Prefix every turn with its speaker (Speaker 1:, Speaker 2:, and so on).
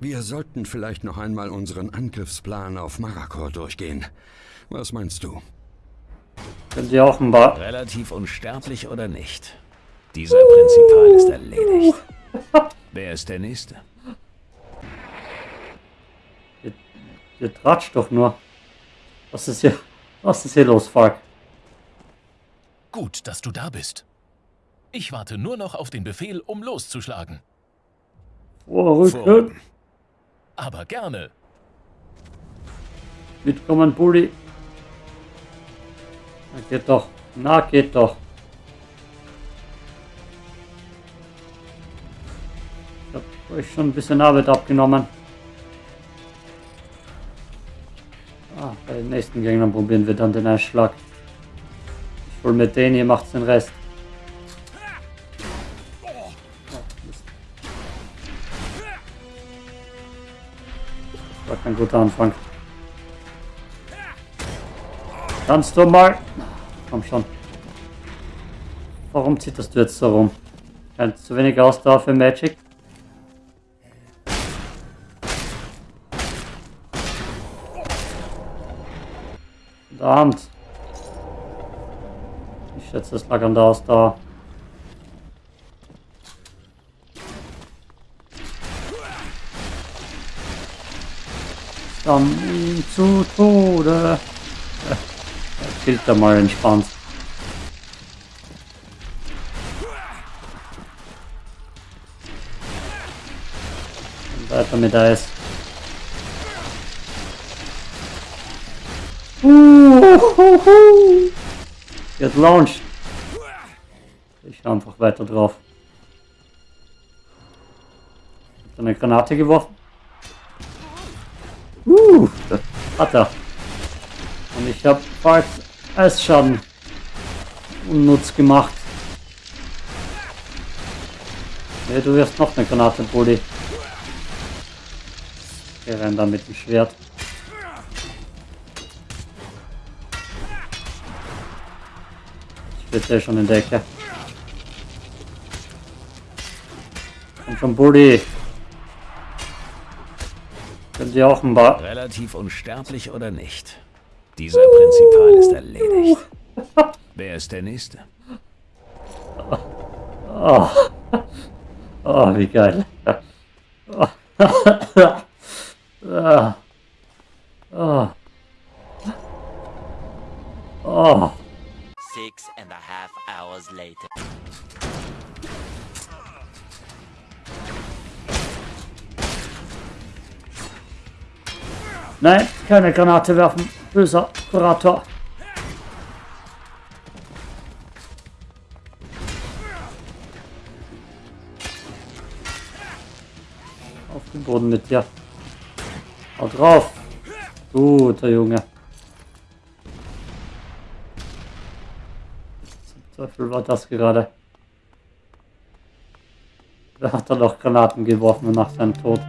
Speaker 1: Wir sollten vielleicht noch einmal unseren Angriffsplan auf Marakor durchgehen. Was meinst du?
Speaker 2: Auch ein paar...
Speaker 3: Relativ unsterblich oder nicht? Dieser Prinzipal ist erledigt. Wer ist der Nächste?
Speaker 2: Ihr, ihr tratscht doch nur. Was ist hier... Was ist hier los, Falk?
Speaker 4: Gut, dass du da bist. Ich warte nur noch auf den Befehl, um loszuschlagen.
Speaker 2: Vorrücken.
Speaker 4: Aber gerne.
Speaker 2: Mitkommen, Bulli. Na, geht doch. Na, geht doch. Ich hab euch schon ein bisschen Arbeit abgenommen. Ah, bei den nächsten Gegnern probieren wir dann den Einschlag. Ich hol mit denen, ihr macht den Rest. War kein guter Anfang. Kannst du mal... Komm schon. Warum zitterst du jetzt so rum? Kein zu wenig Ausdauer für Magic? Verdammt. Ich schätze, es lag an der Ausdauer. Dann zu Tode. Er da mal entspannt. Weiter mit Eis. Uhuhu. Get launched. Ich schau einfach weiter drauf. Hat eine Granate geworfen? Uh, hat er. Und ich habe bald Eisschaden unnutz gemacht. Ne, du wirst noch eine Granate, Bulli. Wir rennen da mit dem Schwert. Ich bin ja schon in der Ecke. Komm schon, Bulli. Könnt ihr auch ein paar...
Speaker 3: Relativ unsterblich oder nicht? Dieser Prinzipal ist erledigt. Wer ist der Nächste?
Speaker 2: Oh, oh wie geil. Oh. Ah. Oh. Oh.
Speaker 5: Six and a half hours later.
Speaker 2: Nein, keine Granate werfen. Böser Kurator. Auf den Boden mit dir. Hau drauf. Guter Junge. Zum Teufel war das gerade. Wer hat da noch Granaten geworfen nach seinem Tod?